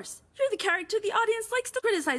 course, you're the character the audience likes to criticize.